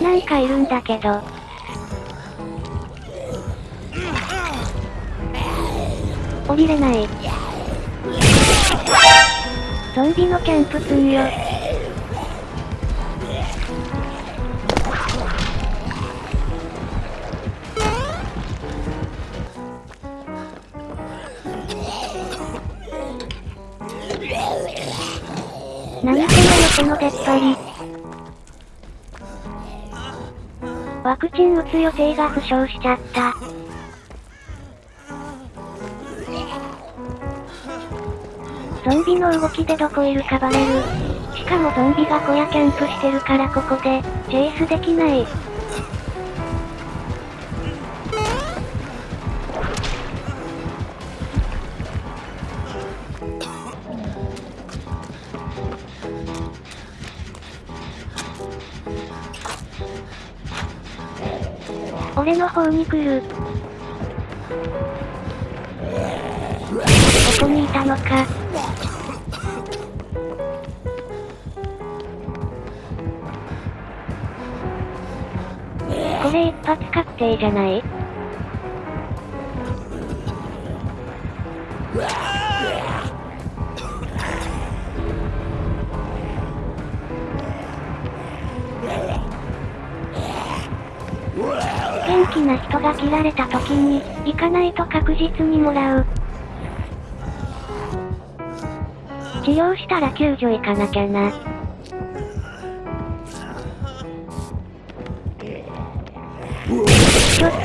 なんかいるんだけど。降りれない。ゾンビのキャンプすんよ。何この横の出っ張り。ワクチン打つ予定が負傷しちゃった。ゾンビの動きでどこいるかバレる。しかもゾンビが小屋キャンプしてるからここで、チェイスできない。俺の方に来る。ここにいたのか。これ一発確定じゃない？元気な人が切られた時に、行かないと確実にもらう。治療したら救助行かなきゃな。ちょっと、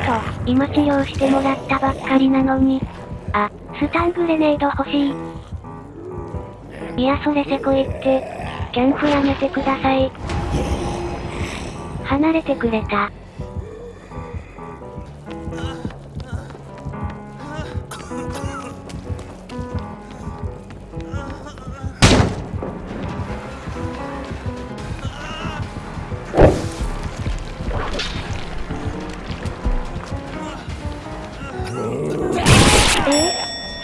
今治療してもらったばっかりなのに。あ、スタングレネード欲しい。いやそれせこいって。キャンプやめてください。離れてくれた。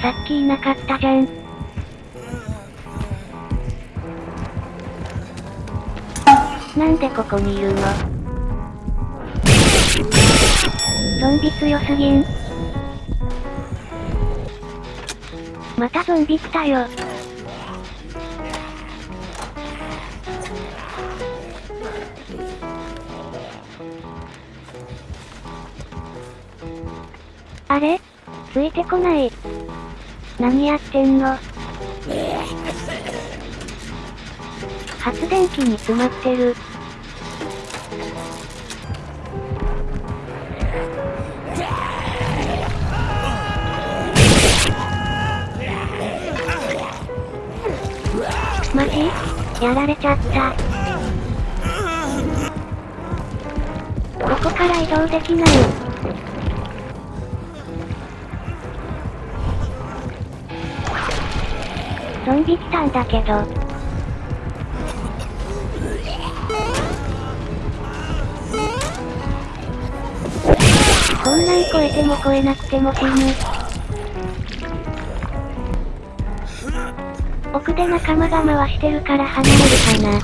さっきいなかったじゃん。なんでここにいるの？ゾンビ強すぎん。またゾンビ来たよ。あれ？ついてこない。何やってんの？発電機に詰まってる。マジやられちゃった。ここから移動できない。ゾンビ来たんだけど。こんなん超えても超えなくても死ぬ。奥で仲間が回してるから離れるかな。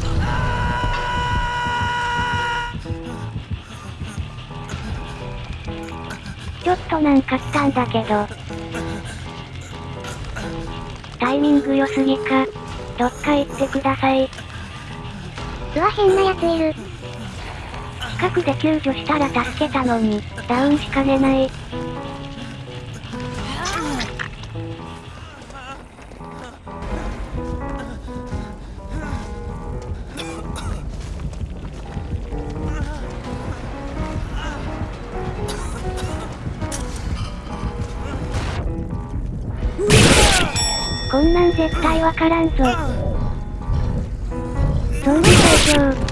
ちょっとなんか来たんだけど。タイミング良すぎか。どっか行ってください。うわ変なやついる。近くで救助したら助けたのに、ダウンしかねない。こんなん絶対わからんぞ。ゾンビ最強。